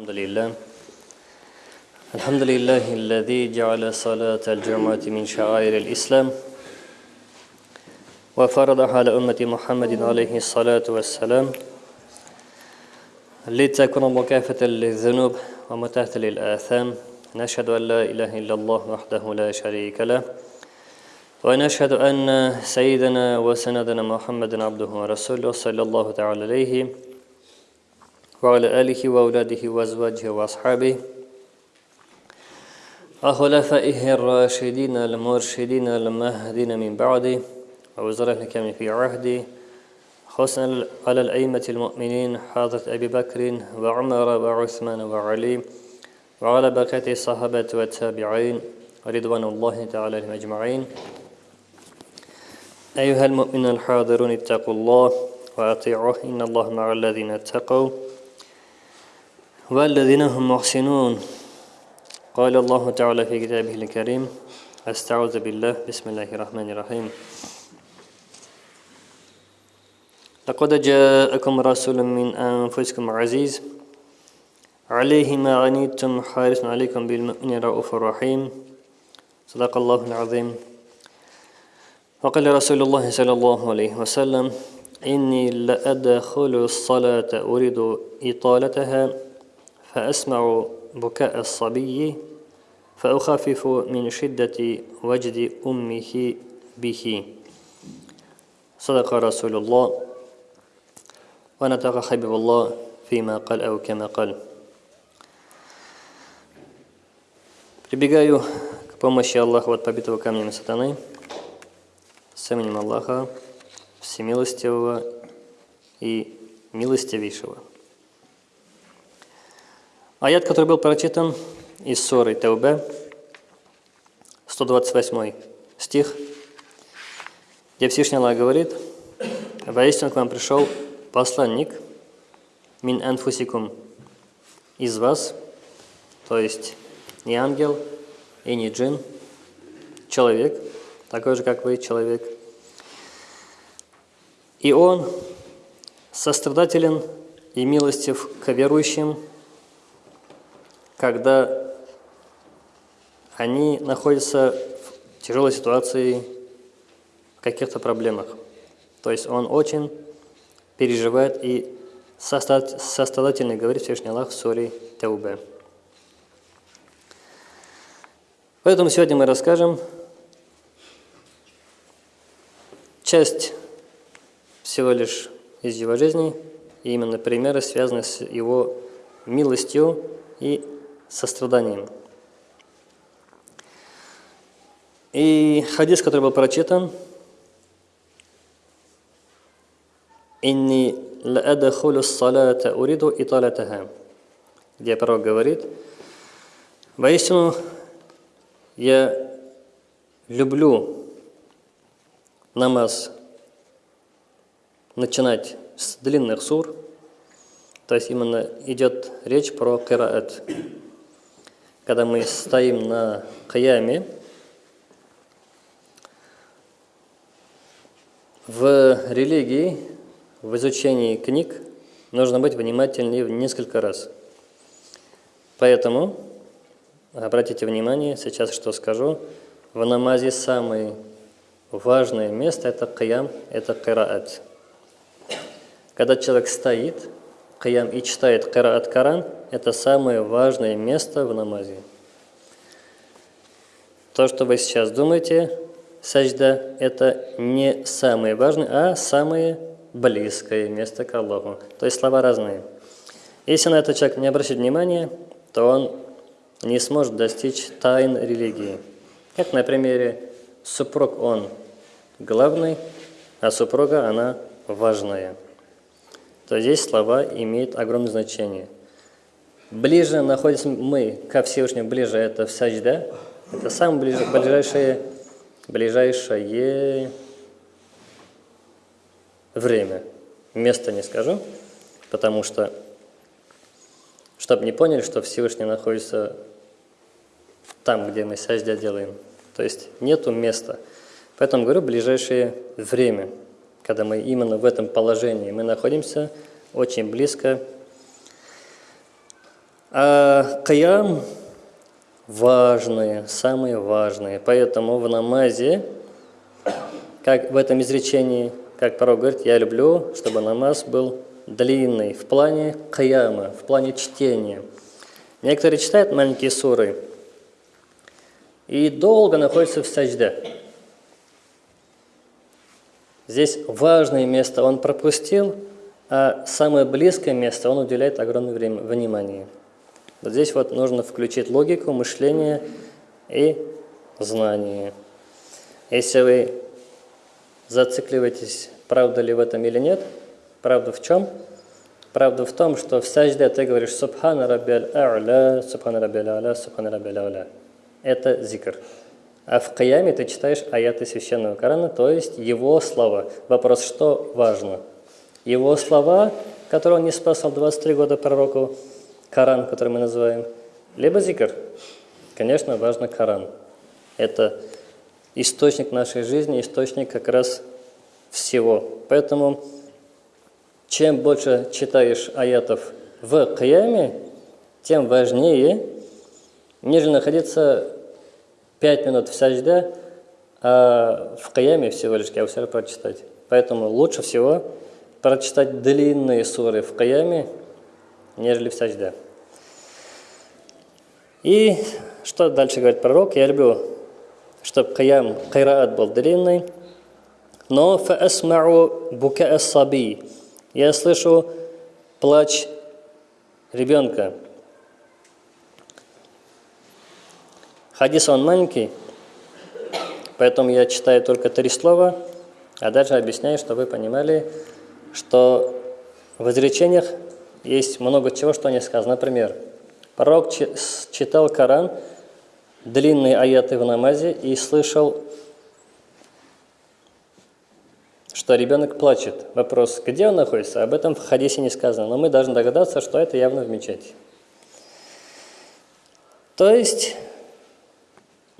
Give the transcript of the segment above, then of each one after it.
الحمد لله الحمد لله الذي جعل صلاة الجمعة من شعائر الإسلام وفرض على أمة محمد عليه الصلاة والسلام لتكون مكافة للذنوب ومتاهة للآثام. نشهد أن لا إله إلا الله وحده لا شريك له. ونشهد أن سيدنا وسندنا محمد عبده ورسوله صلى الله تعالى عليه وعلى آله وأولاده وأزواجه وأصحابه. وخلفائه الراشدين المرشدين المهدين من بعده ووزراء الكامل في عهده خصوصا على الأئمة المؤمنين حضرة أبي بكر وعمر وعثمان وعلي وعلى بقية الصحابة والتابعين ورضوان الله تعالى عليهم أجمعين. أيها المؤمنون الحاضرون اتقوا الله وأطيعوه إن الله مع الذين اتقوا. والذين هم محسنون. قال الله تعالى في كتابه الكريم أستعوذ بالله. بسم الله الرحمن الرحيم. لقد جاءكم رسول من أنفسكم عزيز. عليه ما عنيتم حارس عليكم بالمؤمن رؤوف رحيم. صدق الله العظيم. وقال رسول الله صلى الله عليه وسلم إني لأدخل الصلاة أريد إطالتها. فأسمع بكاء الصبي فأخفف من شدة وجد أمه به صدق رسول الله ونطق حبيب الله فيما قال أو كما قال Прибегаю к помощи Аллаха от побитого камнем сатаны, с именем Аллаха, всемилостивого и милостивейшего. Аят, который был прочитан из Соры Таубе, 128 стих, где Всевышний Аллах говорит, «Воистину к вам пришел посланник, мин анфусикум, из вас, то есть не ангел и не джин, человек, такой же, как вы, человек. И он сострадателен и милостив к верующим, когда они находятся в тяжелой ситуации, в каких-то проблемах. То есть он очень переживает и сострадательно говорит Всевышний Аллах в суре Таубе. Поэтому сегодня мы расскажем часть всего лишь из его жизни, и именно примеры, связанные с его милостью и состраданием. И хадис, который был прочитан, «Инни лаадахулю салата уриду италатаха», где пророк говорит, «Воистину, я люблю намаз начинать с длинных сур, то есть именно идет речь про кираат. Когда мы стоим на каяме, в религии, в изучении книг нужно быть внимательнее в несколько раз. Поэтому Обратите внимание, сейчас что скажу. В намазе самое важное место – это каям, это кираат. Когда человек стоит, каям и читает кираат Коран, это самое важное место в намазе. То, что вы сейчас думаете, сажда, это не самое важное, а самое близкое место к Аллаху. То есть слова разные. Если на это человек не обращает внимания, то он не сможет достичь тайн религии. Как на примере супруг он главный, а супруга она важная. То здесь слова имеют огромное значение. Ближе находимся мы ко Всевышнему, ближе это в сажда, это самое ближайшее, ближайшее время. Место не скажу, потому что, чтобы не поняли, что Всевышний находится там, где мы саждя делаем. То есть нету места. Поэтому говорю, ближайшее время, когда мы именно в этом положении, мы находимся очень близко А каям важные, самые важные. Поэтому в намазе, как в этом изречении, как пророк говорит, я люблю, чтобы намаз был длинный в плане каяма, в плане чтения. Некоторые читают маленькие суры и долго находятся в сажде. Здесь важное место он пропустил, а самое близкое место он уделяет огромное время, внимание. Вот здесь вот нужно включить логику, мышление и знание. Если вы зацикливаетесь, правда ли в этом или нет, правда в чем? Правда в том, что в сажде ты говоришь «Субхана раббиаль а'ля, субхана раббиаль а'ля, субхана раббиаль а'ля». Это зикр. А в Каяме ты читаешь аяты Священного Корана, то есть его слова. Вопрос, что важно? Его слова, которые он не спасал 23 года пророку, Коран, который мы называем, либо зикр. Конечно, важно Коран. Это источник нашей жизни, источник как раз всего. Поэтому, чем больше читаешь аятов в Каяме, тем важнее, нежели находиться Пять минут в сажде, а в каяме всего лишь каусар прочитать. Поэтому лучше всего прочитать длинные суры в каяме, нежели в сажде. И что дальше говорит пророк? Я люблю, чтобы каям, кайраат был длинный, но фаасмау бука саби. Я слышу плач ребенка. Хадис он маленький, поэтому я читаю только три слова, а дальше объясняю, чтобы вы понимали, что в изречениях есть много чего, что не сказано. Например, пророк читал Коран, длинные аяты в намазе и слышал, что ребенок плачет. Вопрос, где он находится, об этом в хадисе не сказано, но мы должны догадаться, что это явно в мечети. То есть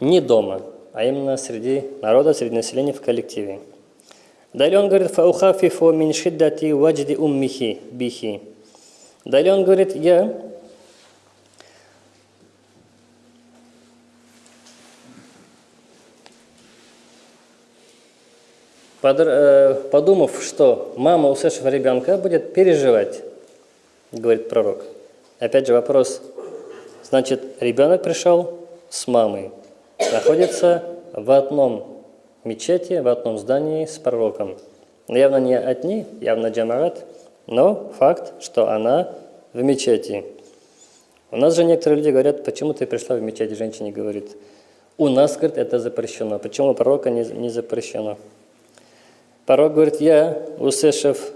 не дома, а именно среди народа, среди населения в коллективе. Далее он говорит, «Фаухафифу мин шиддати ваджди уммихи бихи». Далее он говорит, я э, подумав, что мама, услышав ребенка, будет переживать, говорит пророк. Опять же вопрос, значит, ребенок пришел с мамой, находится в одном мечети, в одном здании с пророком. Явно не одни, явно джамарат, но факт, что она в мечети. У нас же некоторые люди говорят, почему ты пришла в мечеть, женщине говорит. У нас, говорит, это запрещено. Почему у пророка не, не запрещено? Пророк говорит, я, услышав,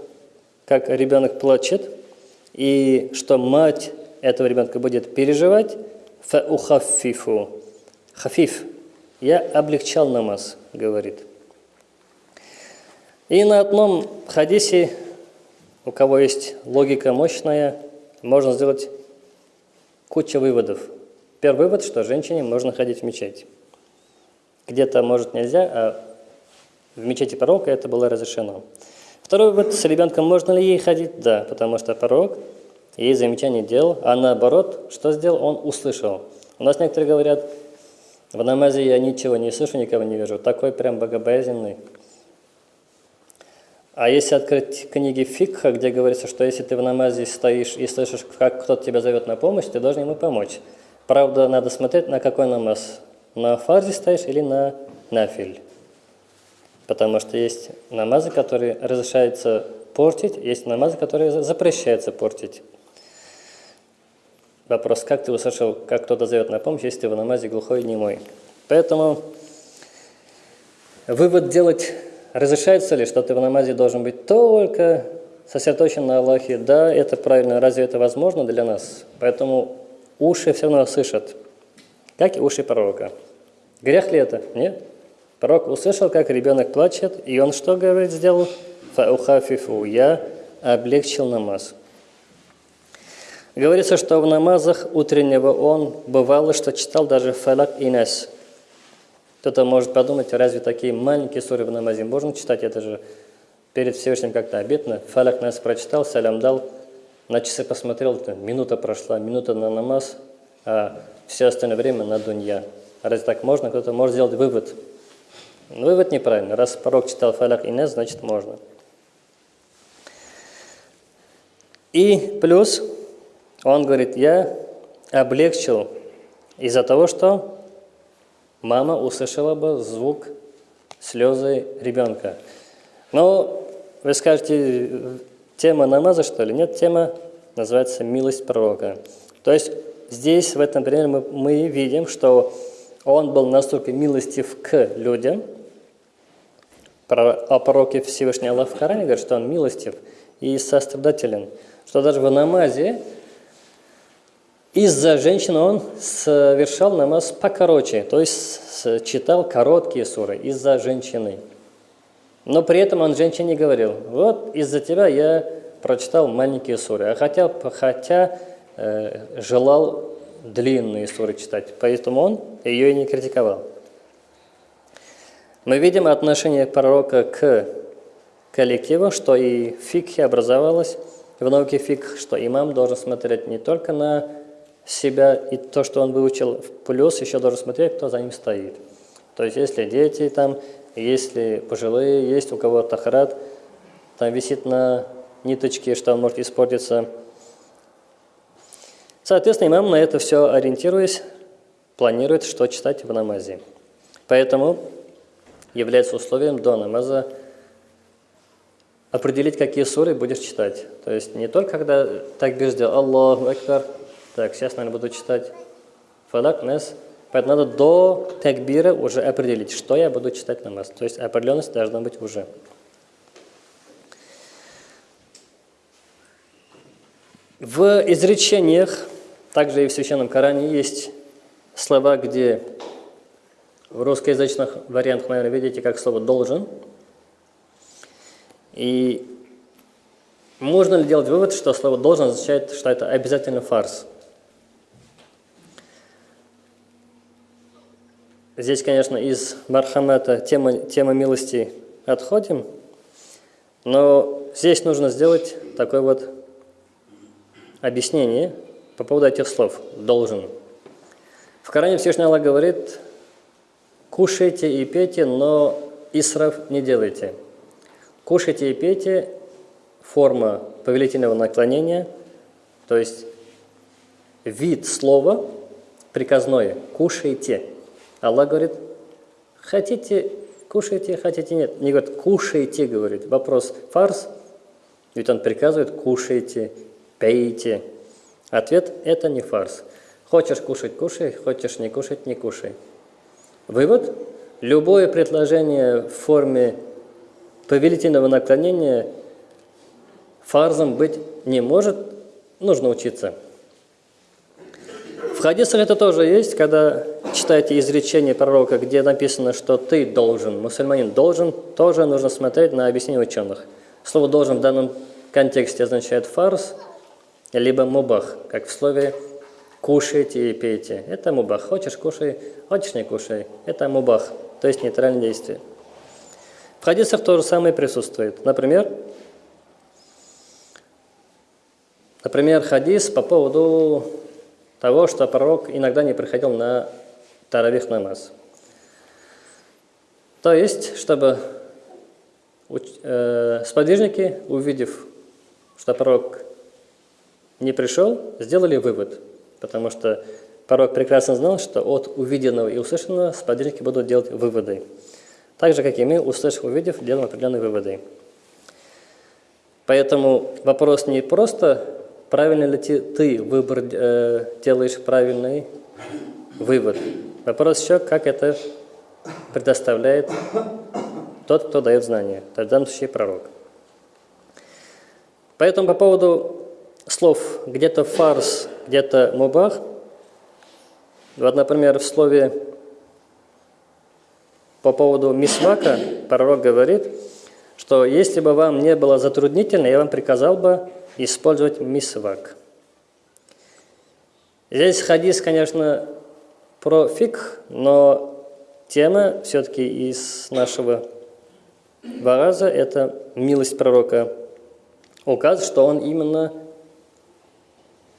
как ребенок плачет, и что мать этого ребенка будет переживать, фаухафифу, Хафиф, я облегчал намаз, говорит. И на одном хадисе, у кого есть логика мощная, можно сделать кучу выводов. Первый вывод, что женщине можно ходить в мечеть. Где-то, может, нельзя, а в мечети пророка это было разрешено. Второй вывод, с ребенком можно ли ей ходить? Да, потому что пророк ей замечание делал, а наоборот, что сделал? Он услышал. У нас некоторые говорят, в намазе я ничего не слышу, никого не вижу. Такой прям богобоязненный. А если открыть книги Фикха, где говорится, что если ты в намазе стоишь и слышишь, как кто-то тебя зовет на помощь, ты должен ему помочь. Правда, надо смотреть, на какой намаз. На фарзе стоишь или на нафиль. Потому что есть намазы, которые разрешается портить, есть намазы, которые запрещается портить. Вопрос, как ты услышал, как кто-то зовет на помощь, если ты в намазе глухой и немой. Поэтому вывод делать, разрешается ли, что ты в намазе должен быть только сосредоточен на Аллахе. Да, это правильно, разве это возможно для нас? Поэтому уши все равно слышат, как и уши пророка. Грех ли это? Нет. Пророк услышал, как ребенок плачет, и он что, говорит, сделал? Фаухафифу, я облегчил намаз. Говорится, что в намазах утреннего он бывало, что читал даже фалак и нас. Кто-то может подумать, разве такие маленькие суры в намазе можно читать? Это же перед Всевышним как-то обидно. Фалак нас прочитал, салям дал, на часы посмотрел, минута прошла, минута на намаз, а все остальное время на дунья. Разве так можно? Кто-то может сделать вывод. Но вывод неправильный. Раз пророк читал фалак и нес, значит можно. И плюс он говорит, я облегчил из-за того, что мама услышала бы звук слезы ребенка. Но вы скажете, тема намаза, что ли? Нет, тема называется «Милость пророка». То есть здесь, в этом примере, мы, мы видим, что он был настолько милостив к людям, о пророке Всевышний Аллах в Коране говорит, что он милостив и сострадателен, что даже в намазе из-за женщины он совершал намаз покороче, то есть читал короткие суры из-за женщины. Но при этом он женщине говорил, вот из-за тебя я прочитал маленькие суры, а хотя, хотя э, желал длинные суры читать, поэтому он ее и не критиковал. Мы видим отношение пророка к коллективу, что и в образовалось, в науке фикх, что имам должен смотреть не только на себя и то, что он выучил, плюс еще должен смотреть, кто за ним стоит. То есть, если дети там, если пожилые, есть у кого тахрат, там висит на ниточке, что он может испортиться. Соответственно, имам на это все ориентируясь, планирует, что читать в намазе. Поэтому является условием до намаза определить, какие суры будешь читать. То есть не только когда так сделал Аллаху Акбар, так, сейчас, наверное, буду читать Фадак, Нес. Поэтому надо до такбира уже определить, что я буду читать намаз. То есть определенность должна быть уже. В изречениях, также и в Священном Коране, есть слова, где в русскоязычных вариантах, наверное, видите, как слово «должен». И можно ли делать вывод, что слово «должен» означает, что это обязательно фарс? Здесь, конечно, из Мархамата тема, тема милости отходим, но здесь нужно сделать такое вот объяснение по поводу этих слов «должен». В Коране Всевышний Аллах говорит «кушайте и пейте, но исраф не делайте». «Кушайте и пейте» – форма повелительного наклонения, то есть вид слова приказное «кушайте». Аллах говорит, хотите, кушайте, хотите, нет. Не говорит, кушайте, говорит. Вопрос фарс, ведь он приказывает, кушайте, пейте. Ответ – это не фарс. Хочешь кушать – кушай, хочешь не кушать – не кушай. Вывод – любое предложение в форме повелительного наклонения фарзом быть не может, нужно учиться. В хадисах это тоже есть, когда читаете изречение пророка, где написано, что ты должен, мусульманин должен, тоже нужно смотреть на объяснение ученых. Слово «должен» в данном контексте означает фарс, либо мубах, как в слове «кушайте и пейте». Это мубах. Хочешь – кушай, хочешь – не кушай. Это мубах, то есть нейтральное действие. В хадисах то же самое присутствует. Например, например, хадис по поводу того, что пророк иногда не приходил на таравих намаз. То есть, чтобы э, сподвижники, увидев, что пророк не пришел, сделали вывод, потому что пророк прекрасно знал, что от увиденного и услышанного сподвижники будут делать выводы. Так же, как и мы, услышав, увидев, делаем определенные выводы. Поэтому вопрос не просто, правильно ли ты выбор э, делаешь правильный вывод, Вопрос еще, как это предоставляет тот, кто дает знания, в данном случае пророк. Поэтому по поводу слов где-то фарс, где-то мубах, вот, например, в слове по поводу мисвака пророк говорит, что если бы вам не было затруднительно, я вам приказал бы использовать мисвак. Здесь хадис, конечно, про фикх, но тема все-таки из нашего вараза – это милость пророка. Указ, что он именно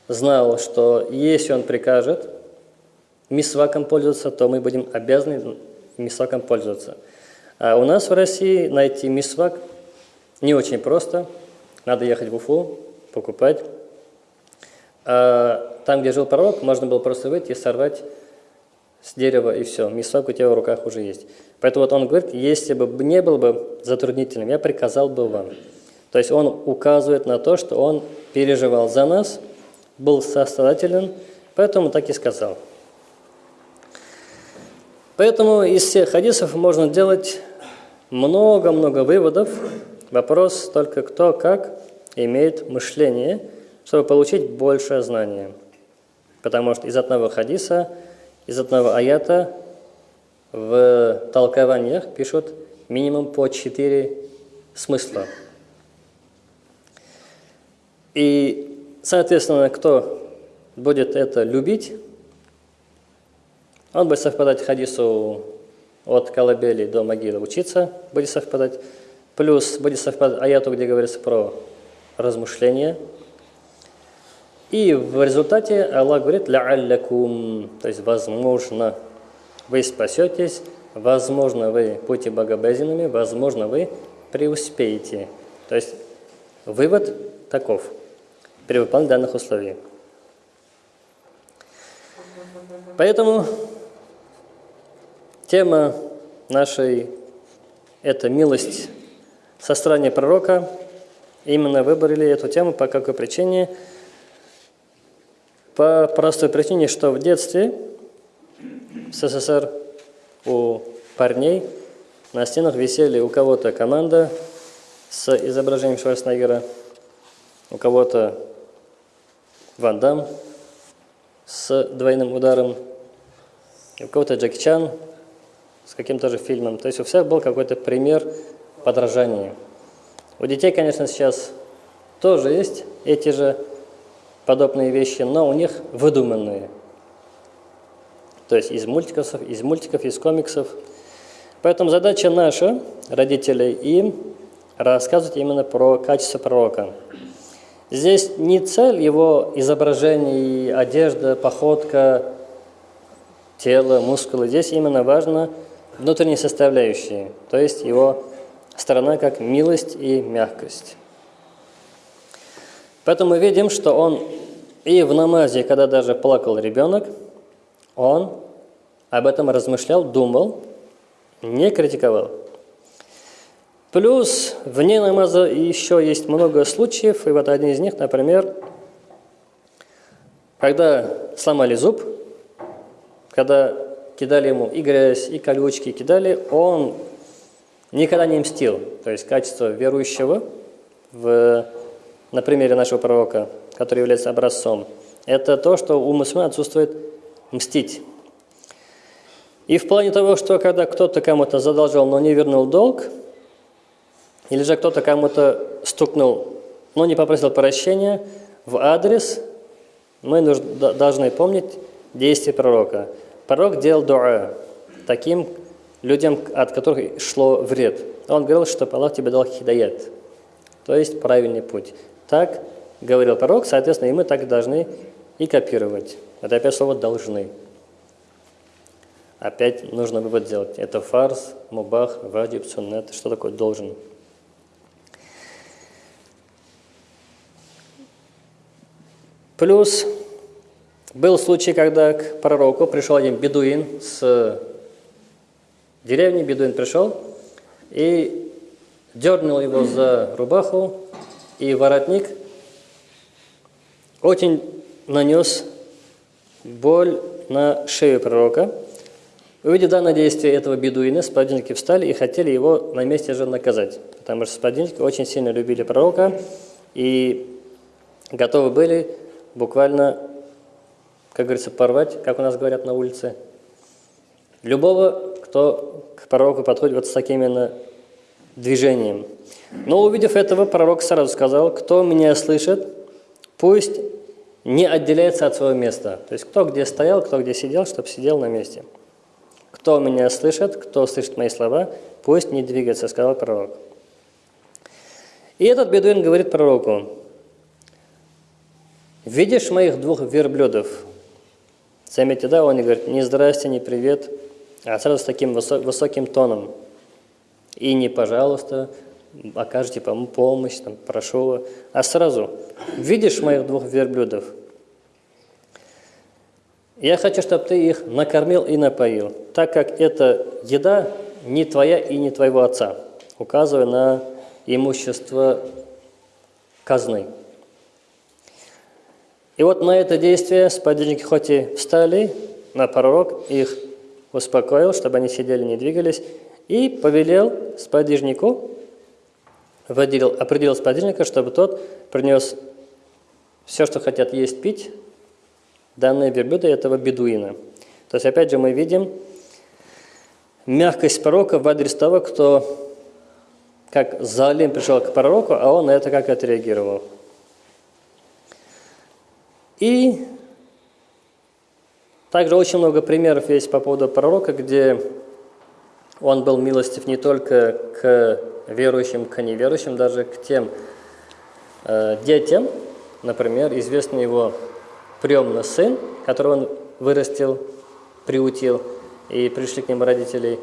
знал, что если он прикажет мисваком пользоваться, то мы будем обязаны мисваком пользоваться. А у нас в России найти мисвак не очень просто. Надо ехать в Уфу, покупать. А там, где жил пророк, можно было просто выйти и сорвать с дерева, и все. Мисвак у тебя в руках уже есть. Поэтому вот он говорит, если бы не был бы затруднительным, я приказал бы вам. То есть он указывает на то, что он переживал за нас, был сострадателен, поэтому так и сказал. Поэтому из всех хадисов можно делать много-много выводов. Вопрос только кто как имеет мышление, чтобы получить большее знание. Потому что из одного хадиса, из одного аята в толкованиях пишут минимум по четыре смысла. И, соответственно, кто будет это любить, он будет совпадать хадису от колыбели до могилы учиться, будет совпадать. Плюс будет совпадать аяту, где говорится про размышления. И в результате Аллах говорит «ла'аллякум», то есть возможно вы спасетесь, возможно вы будете богобоязненными, возможно вы преуспеете. То есть вывод таков при выполнении данных условий. Поэтому Тема нашей – это милость со стороны пророка. Именно выбрали эту тему по какой причине? По простой причине, что в детстве в СССР у парней на стенах висели у кого-то команда с изображением Шварценеггера, у кого-то Ван Дам с двойным ударом, у кого-то Джеки Чан – с каким-то же фильмом. То есть у всех был какой-то пример подражания. У детей, конечно, сейчас тоже есть эти же подобные вещи, но у них выдуманные. То есть из мультиков, из мультиков, из комиксов. Поэтому задача наша, родителей, им рассказывать именно про качество пророка. Здесь не цель его изображений, одежда, походка, тело, мускулы. Здесь именно важно – внутренние составляющие, то есть его сторона как милость и мягкость. Поэтому мы видим, что он и в намазе, когда даже плакал ребенок, он об этом размышлял, думал, не критиковал. Плюс вне намаза еще есть много случаев, и вот один из них, например, когда сломали зуб, когда кидали ему и грязь, и колючки кидали, он никогда не мстил. То есть качество верующего, в, на примере нашего пророка, который является образцом, это то, что у мусульман отсутствует мстить. И в плане того, что когда кто-то кому-то задолжал, но не вернул долг, или же кто-то кому-то стукнул, но не попросил прощения, в адрес мы должны помнить действия пророка – Пророк делал дуа таким людям, от которых шло вред. Он говорил, что Аллах тебе дал хидаят, то есть правильный путь. Так говорил пророк, соответственно, и мы так должны и копировать. Это опять слово «должны». Опять нужно вывод сделать. Это фарс, мубах, ваджиб, суннет. Что такое «должен»? Плюс был случай, когда к пророку пришел один бедуин с деревни, бедуин пришел и дернул его за рубаху, и воротник очень нанес боль на шею пророка. Увидев данное действие этого бедуина, сподвижники встали и хотели его на месте же наказать, потому что сподвижники очень сильно любили пророка и готовы были буквально как говорится, порвать, как у нас говорят на улице. Любого, кто к пророку подходит вот с таким именно движением. Но увидев этого, пророк сразу сказал, кто меня слышит, пусть не отделяется от своего места. То есть кто где стоял, кто где сидел, чтобы сидел на месте. Кто меня слышит, кто слышит мои слова, пусть не двигается, сказал пророк. И этот бедуин говорит пророку, видишь моих двух верблюдов? Заметьте, да, он не говорит не здрасте, не привет, а сразу с таким высоким тоном. И не пожалуйста, окажете помощь, там, прошу, а сразу видишь моих двух верблюдов? Я хочу, чтобы ты их накормил и напоил, так как эта еда не твоя и не твоего отца, указывая на имущество казны. И вот на это действие сподвижники хоть и встали, на пророк их успокоил, чтобы они сидели, не двигались, и повелел сподвижнику, выделил, определил сподвижника, чтобы тот принес все, что хотят есть, пить, данные верблюда этого бедуина. То есть, опять же, мы видим мягкость пророка в адрес того, кто как Залим пришел к пророку, а он на это как отреагировал. И также очень много примеров есть по поводу пророка, где он был милостив не только к верующим, к неверующим, даже к тем э, детям, например, известный его приемный сын, которого он вырастил, приутил, и пришли к нему родители,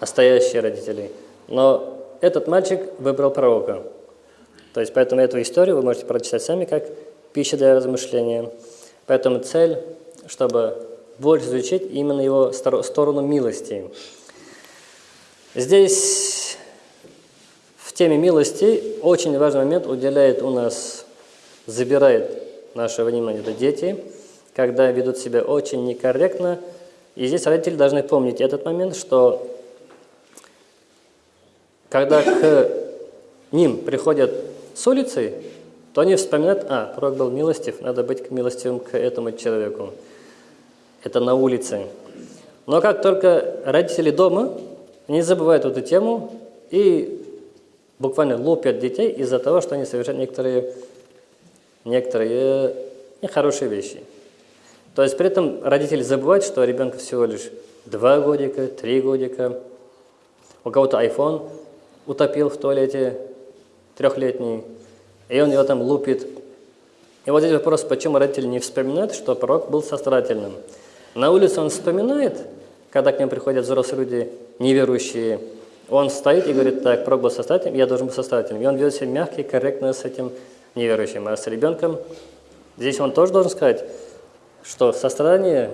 настоящие родители. Но этот мальчик выбрал пророка. То есть, поэтому эту историю вы можете прочитать сами, как пища для размышления. Поэтому цель, чтобы больше изучить именно его сторону милости. Здесь в теме милости очень важный момент уделяет у нас, забирает наше внимание, это дети, когда ведут себя очень некорректно. И здесь родители должны помнить этот момент, что когда к ним приходят с улицы, то они вспоминают, а, пророк был милостив, надо быть милостивым к этому человеку. Это на улице. Но как только родители дома, они забывают эту тему и буквально лупят детей из-за того, что они совершают некоторые, некоторые нехорошие вещи. То есть при этом родители забывают, что ребенку всего лишь два годика, три годика. У кого-то iPhone утопил в туалете трехлетний, и он его там лупит. И вот здесь вопрос, почему родители не вспоминают, что пророк был сострадательным. На улице он вспоминает, когда к нему приходят взрослые люди, неверующие, он стоит и говорит, так, пророк был сострадательным, я должен быть сострадательным. И он ведет себя мягко корректно с этим неверующим. А с ребенком, здесь он тоже должен сказать, что сострадание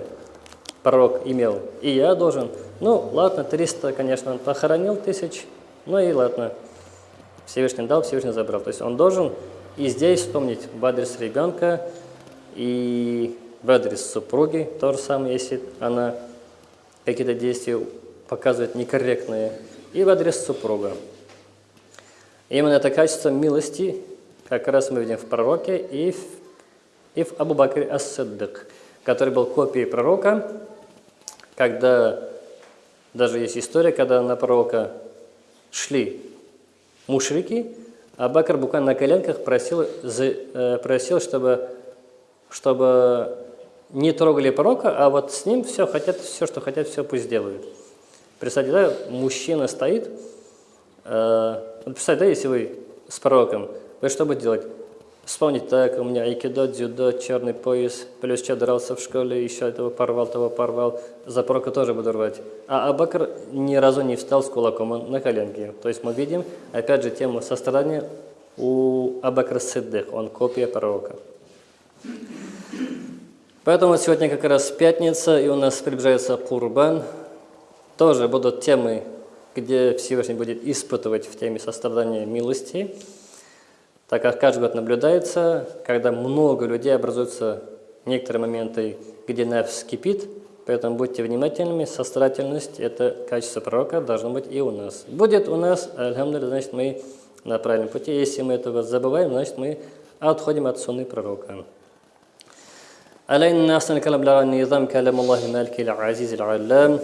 пророк имел, и я должен. Ну, ладно, 300, конечно, он похоронил тысяч, ну и ладно. Всевышний дал, Всевышний забрал. То есть он должен и здесь вспомнить в адрес ребенка, и в адрес супруги то же самое, если она какие-то действия показывает некорректные, и в адрес супруга. Именно это качество милости как раз мы видим в пророке и в, и в Абу Бакре Ас-Саддык, который был копией пророка, когда даже есть история, когда на пророка шли мушрики, а Бакр буквально на коленках просил, э, просил чтобы, чтобы не трогали пророка, а вот с ним все хотят, все, что хотят, все пусть делают. Представьте, да, мужчина стоит, э, представьте, да, если вы с пророком, вы что будете делать? Вспомнить, так, у меня айкидо, дзюдо, черный пояс, плюс что дрался в школе, еще этого порвал, того порвал. За пророка тоже буду рвать. А Абакр ни разу не встал с кулаком, на коленке. То есть мы видим, опять же, тему сострадания у Абакра Сиддых, он копия пророка. Поэтому сегодня как раз пятница, и у нас приближается Курбан. Тоже будут темы, где Всевышний будет испытывать в теме сострадания милости так как каждый год наблюдается, когда много людей образуются некоторые моменты, где нефс кипит, поэтому будьте внимательными, сострадательность – это качество пророка, должно быть и у нас. Будет у нас, альхамдулилля, значит, мы на правильном пути. Если мы этого забываем, значит, мы отходим от сунны пророка. علينا أحسن الكلام لغة النظام كلام الله المالك العزيز العلام.